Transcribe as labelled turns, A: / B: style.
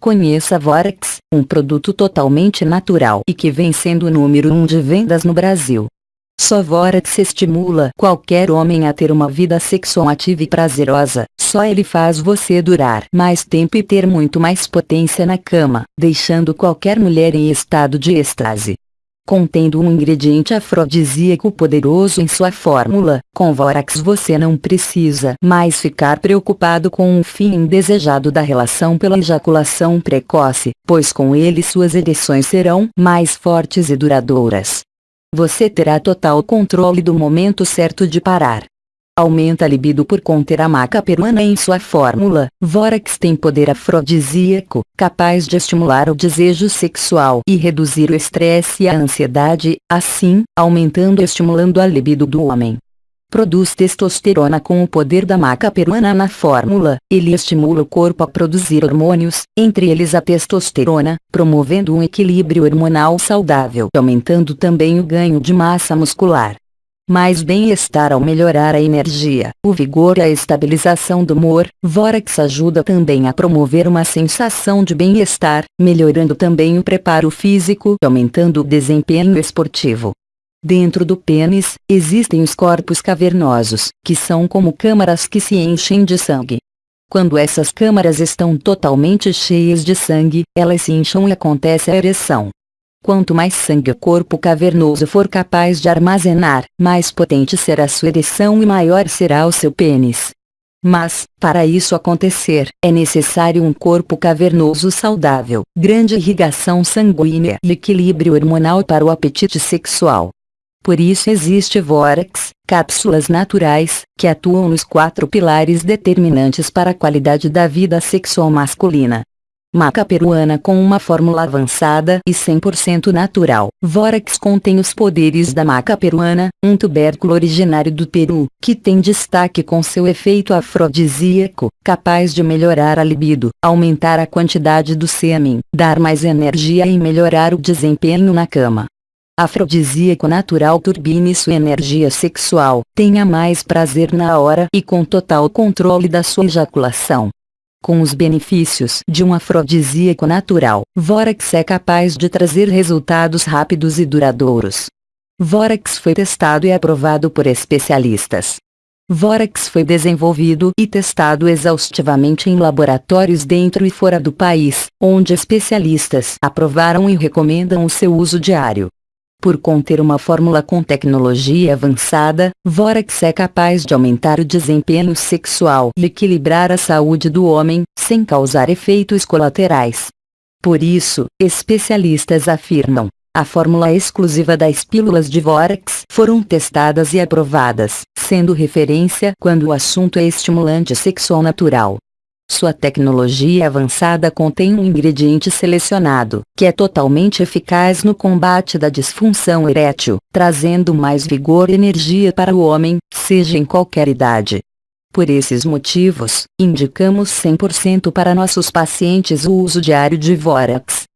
A: Conheça Vorax, um produto totalmente natural e que vem sendo o número 1 um de vendas no Brasil. Só Vorax estimula qualquer homem a ter uma vida sexual ativa e prazerosa, só ele faz você durar mais tempo e ter muito mais potência na cama, deixando qualquer mulher em estado de êxtase contendo um ingrediente afrodisíaco poderoso em sua fórmula, com Vorax você não precisa mais ficar preocupado com um fim indesejado da relação pela ejaculação precoce, pois com ele suas ereções serão mais fortes e duradouras. Você terá total controle do momento certo de parar, aumenta a libido por conter a maca peruana em sua fórmula. Vorax tem poder afrodisíaco, capaz de estimular o desejo sexual e reduzir o estresse e a ansiedade, assim, aumentando e estimulando a libido do homem. Produz testosterona com o poder da maca peruana na fórmula, ele estimula o corpo a produzir hormônios, entre eles a testosterona, promovendo um equilíbrio hormonal saudável e aumentando também o ganho de massa muscular mais bem-estar ao melhorar a energia, o vigor e a estabilização do humor. Vorax ajuda também a promover uma sensação de bem-estar, melhorando também o preparo físico e aumentando o desempenho esportivo. Dentro do pênis, existem os corpos cavernosos, que são como câmaras que se enchem de sangue. Quando essas câmaras estão totalmente cheias de sangue, elas se incham e acontece a ereção. Quanto mais sangue o corpo cavernoso for capaz de armazenar, mais potente será sua ereção e maior será o seu pênis. Mas, para isso acontecer, é necessário um corpo cavernoso saudável, grande irrigação sanguínea e equilíbrio hormonal para o apetite sexual. Por isso existe Vorax, cápsulas naturais, que atuam nos quatro pilares determinantes para a qualidade da vida sexual masculina. Maca peruana com uma fórmula avançada e 100% natural. Vorax contém os poderes da maca peruana, um tubérculo originário do Peru, que tem destaque com seu efeito afrodisíaco, capaz de melhorar a libido, aumentar a quantidade do sêmen, dar mais energia e melhorar o desempenho na cama afrodisíaco natural turbine sua energia sexual, tenha mais prazer na hora e com total controle da sua ejaculação. Com os benefícios de um afrodisíaco natural, Vorax é capaz de trazer resultados rápidos e duradouros. Vorax foi testado e aprovado por especialistas. Vorax foi desenvolvido e testado exaustivamente em laboratórios dentro e fora do país, onde especialistas aprovaram e recomendam o seu uso diário. Por conter uma fórmula com tecnologia avançada, Vorax é capaz de aumentar o desempenho sexual e equilibrar a saúde do homem, sem causar efeitos colaterais. Por isso, especialistas afirmam, a fórmula exclusiva das pílulas de Vorax foram testadas e aprovadas, sendo referência quando o assunto é estimulante sexual natural. Sua tecnologia avançada contém um ingrediente selecionado, que é totalmente eficaz no combate da disfunção erétil, trazendo mais vigor e energia para o homem, seja em qualquer idade. Por esses motivos, indicamos 100% para nossos pacientes o uso diário de Vorax.